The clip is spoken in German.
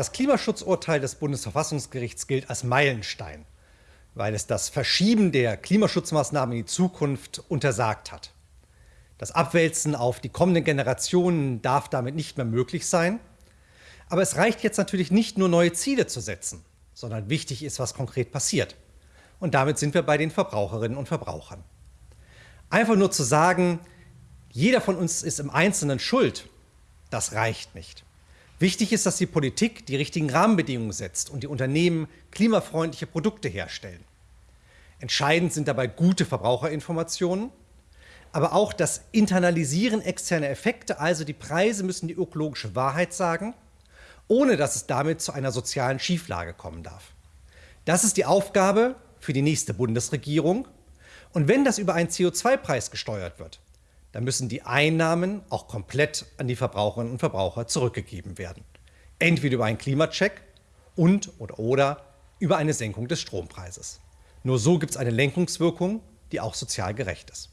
Das Klimaschutzurteil des Bundesverfassungsgerichts gilt als Meilenstein, weil es das Verschieben der Klimaschutzmaßnahmen in die Zukunft untersagt hat. Das Abwälzen auf die kommenden Generationen darf damit nicht mehr möglich sein. Aber es reicht jetzt natürlich nicht nur neue Ziele zu setzen, sondern wichtig ist, was konkret passiert. Und damit sind wir bei den Verbraucherinnen und Verbrauchern. Einfach nur zu sagen, jeder von uns ist im Einzelnen schuld, das reicht nicht. Wichtig ist, dass die Politik die richtigen Rahmenbedingungen setzt und die Unternehmen klimafreundliche Produkte herstellen. Entscheidend sind dabei gute Verbraucherinformationen, aber auch das Internalisieren externer Effekte, also die Preise müssen die ökologische Wahrheit sagen, ohne dass es damit zu einer sozialen Schieflage kommen darf. Das ist die Aufgabe für die nächste Bundesregierung. Und wenn das über einen CO2-Preis gesteuert wird, dann müssen die Einnahmen auch komplett an die Verbraucherinnen und Verbraucher zurückgegeben werden. Entweder über einen Klimacheck und oder, oder über eine Senkung des Strompreises. Nur so gibt es eine Lenkungswirkung, die auch sozial gerecht ist.